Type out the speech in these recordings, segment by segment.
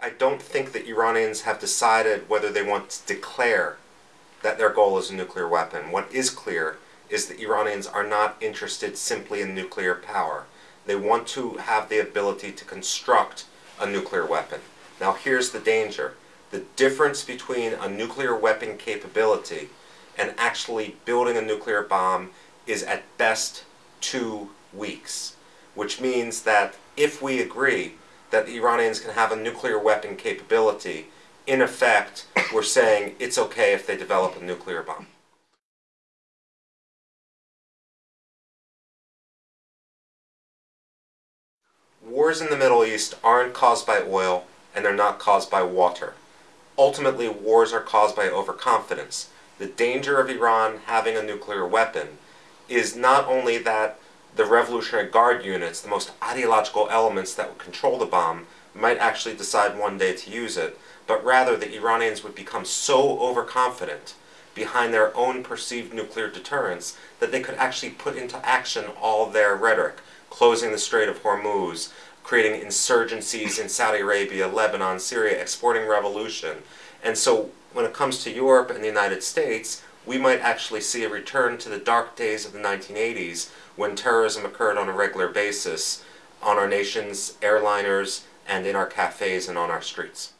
I don't think the Iranians have decided whether they want to declare that their goal is a nuclear weapon. What is clear is that Iranians are not interested simply in nuclear power. They want to have the ability to construct a nuclear weapon. Now here's the danger. The difference between a nuclear weapon capability and actually building a nuclear bomb is at best two weeks, which means that if we agree that the Iranians can have a nuclear weapon capability, in effect, we're saying it's okay if they develop a nuclear bomb. Wars in the Middle East aren't caused by oil, and they're not caused by water. Ultimately, wars are caused by overconfidence. The danger of Iran having a nuclear weapon is not only that the Revolutionary Guard units, the most ideological elements that would control the bomb, might actually decide one day to use it, but rather the Iranians would become so overconfident behind their own perceived nuclear deterrence that they could actually put into action all their rhetoric, closing the Strait of Hormuz, creating insurgencies in Saudi Arabia, Lebanon, Syria, exporting revolution. And so when it comes to Europe and the United States, we might actually see a return to the dark days of the 1980s when terrorism occurred on a regular basis on our nation's airliners and in our cafes and on our streets.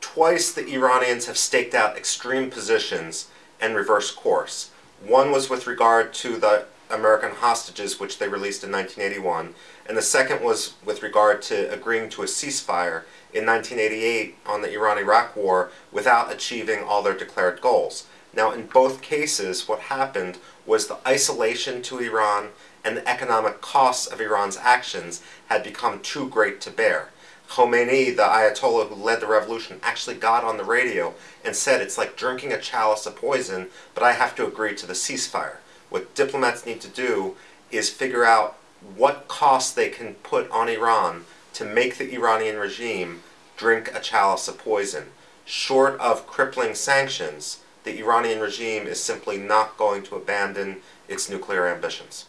Twice the Iranians have staked out extreme positions and reversed course. One was with regard to the American hostages which they released in 1981, and the second was with regard to agreeing to a ceasefire in 1988 on the Iran-Iraq war without achieving all their declared goals. Now in both cases what happened was the isolation to Iran and the economic costs of Iran's actions had become too great to bear. Khomeini, the Ayatollah who led the revolution, actually got on the radio and said it's like drinking a chalice of poison, but I have to agree to the ceasefire. What diplomats need to do is figure out what costs they can put on Iran to make the Iranian regime drink a chalice of poison. Short of crippling sanctions, the Iranian regime is simply not going to abandon its nuclear ambitions.